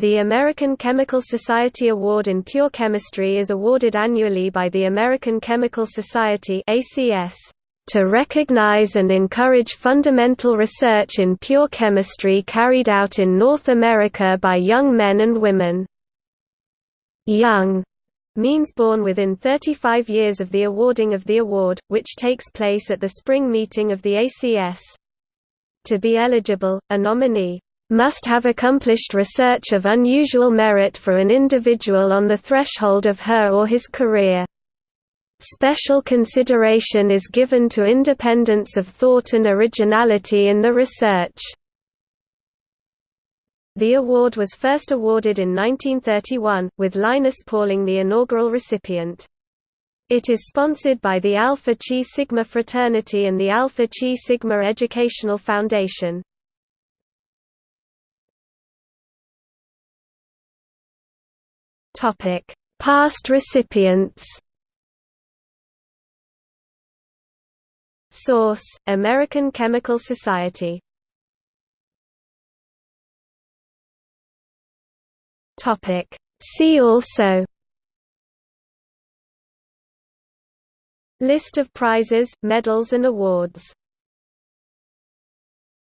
The American Chemical Society Award in Pure Chemistry is awarded annually by the American Chemical Society ACS to recognize and encourage fundamental research in pure chemistry carried out in North America by young men and women. Young means born within 35 years of the awarding of the award, which takes place at the spring meeting of the ACS. To be eligible, a nominee must have accomplished research of unusual merit for an individual on the threshold of her or his career. Special consideration is given to independence of thought and originality in the research. The award was first awarded in 1931, with Linus Pauling the inaugural recipient. It is sponsored by the Alpha Chi Sigma fraternity and the Alpha Chi Sigma Educational Foundation. Topic: Past recipients. Source: American Chemical Society. Topic: See also List of prizes, medals and awards